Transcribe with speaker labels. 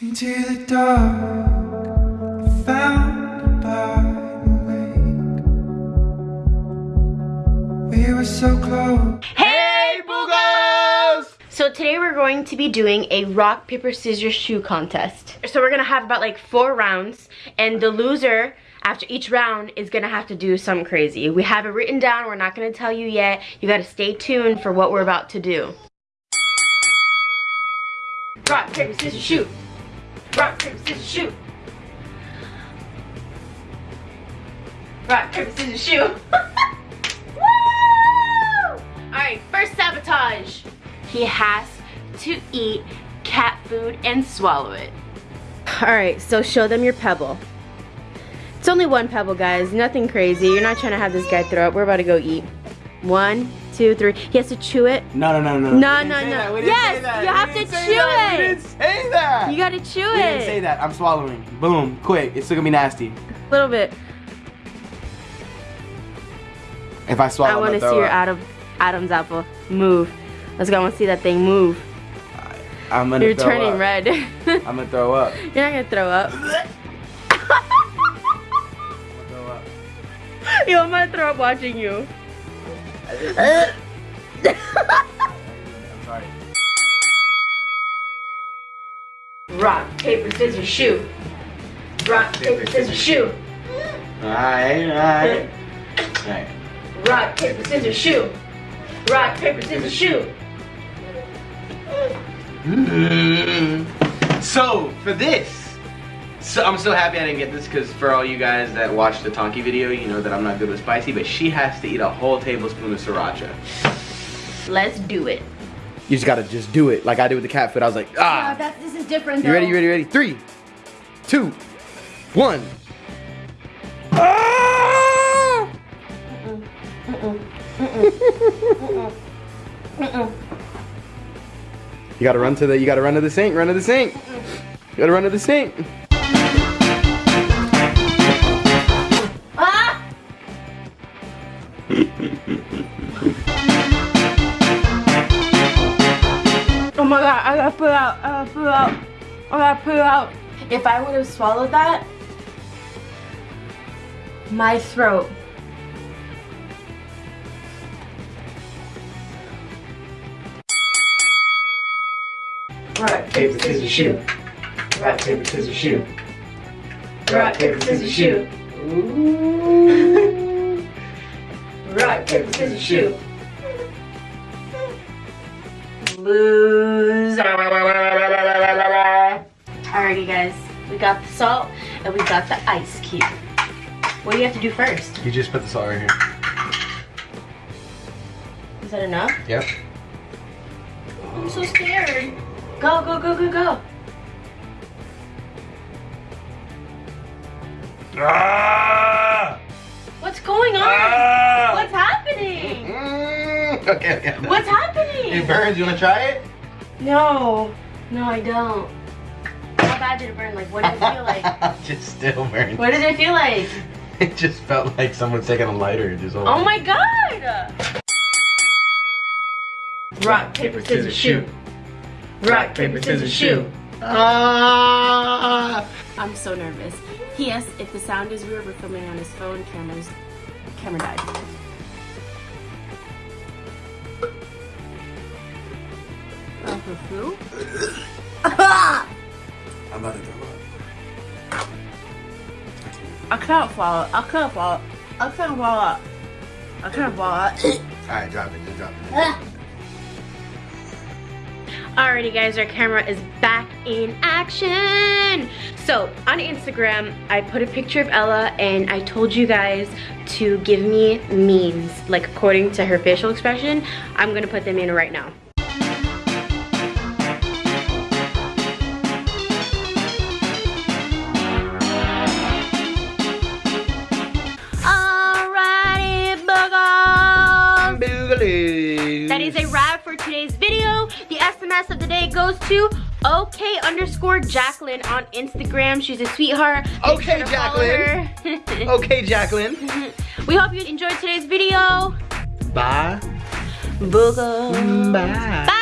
Speaker 1: Into the dark, found by the lake. We were so close.
Speaker 2: Hey, boogers! So today we're going to be doing a rock, paper, scissors, shoe contest. So we're gonna have about like four rounds and the loser after each round is gonna have to do something crazy. We have it written down, we're not gonna tell you yet. You gotta stay tuned for what we're about to do. Rock, paper, scissors, shoot. Rock, paper, scissors, shoot. Rock, paper, scissors, shoot. Woo! Alright, first sabotage. He has to eat cat food and swallow it. Alright, so show them your pebble. It's only one pebble, guys. Nothing crazy. You're not trying to have this guy throw up. We're about to go eat. One, two, three. He has to chew it.
Speaker 3: No, no, no, no.
Speaker 2: No, no, no. Yes, you have to chew it.
Speaker 3: Say that.
Speaker 2: You gotta chew
Speaker 3: we
Speaker 2: it.
Speaker 3: didn't say that. I'm swallowing. Boom, quick. It's still gonna be nasty.
Speaker 2: A little bit.
Speaker 3: If I swallow,
Speaker 2: I want to see your. Adam, Adam's apple move. Let's go. I want to see that thing move.
Speaker 3: I'm gonna
Speaker 2: You're
Speaker 3: throw
Speaker 2: turning
Speaker 3: up.
Speaker 2: red.
Speaker 3: I'm gonna throw up.
Speaker 2: You're not gonna throw up.
Speaker 3: I'm gonna throw up.
Speaker 2: Yo, I'm gonna throw up watching you. Eh?
Speaker 3: I'm sorry.
Speaker 2: Rock, paper, scissors, shoot. Rock, paper, scissors, shoot.
Speaker 3: Alright, alright. Alright.
Speaker 2: Rock, paper, scissors, shoot. Rock, paper, scissors, shoot.
Speaker 4: So for this, so I'm so happy I didn't get this because for all you guys that watched the Tonki video, you know that I'm not good with spicy, but she has to eat a whole tablespoon of sriracha.
Speaker 2: Let's do it.
Speaker 3: You just gotta just do it like I did with the cat food. I was like, ah.
Speaker 2: that's, this is different.
Speaker 3: You ready? You ready? You ready? Three, two, one. Ah! You gotta run to the. You gotta run to the sink. Run to the sink. You gotta run to the sink.
Speaker 2: God, I gotta it out. I gotta it out. I gotta put it out. If I would have swallowed that, my throat. Rock, paper, scissors, shoot. Rock, paper, scissors, shoot. Rock, paper, scissors, shoot. Ooh. Rock, paper, scissors, shoot. Lose. Alrighty, guys. We got the salt and we got the ice cube. What do you have to do first?
Speaker 3: You just put the salt right here.
Speaker 2: Is that enough?
Speaker 3: Yep.
Speaker 2: I'm so scared. Go, go, go, go, go.
Speaker 3: Ah!
Speaker 2: What's going on?
Speaker 3: Ah!
Speaker 2: What's happening?
Speaker 3: Mm, okay, okay.
Speaker 2: What's happening?
Speaker 3: It burns. You wanna try it?
Speaker 2: No, no, I don't. How bad did it burn? Like, what did it feel like?
Speaker 3: just still burns.
Speaker 2: What did it feel like?
Speaker 3: It just felt like someone's taking a lighter and just.
Speaker 2: Oh my god! Rock, paper, scissors, shoot. Rock, paper, scissors, shoot.
Speaker 3: Ah!
Speaker 2: I'm so nervous. P.S. If the sound is weird, we're filming on his phone. Camera's camera died. That's a flu?
Speaker 3: I'm about to throw up.
Speaker 2: I can't follow. I can't follow. I can't follow. I can't follow.
Speaker 3: Alright, drop it. Just drop it. Ah.
Speaker 2: Alrighty guys, our camera is back in action. So on Instagram, I put a picture of Ella and I told you guys to give me memes, like according to her facial expression. I'm gonna put them in right now. That is a wrap for today's video. The SMS of the day goes to okay underscore Jacqueline on Instagram. She's a sweetheart. Make
Speaker 3: Okay,
Speaker 2: sure
Speaker 3: Jacqueline. Okay, Jacqueline.
Speaker 2: we hope you enjoyed today's video.
Speaker 3: Bye. Bye.
Speaker 2: Bye.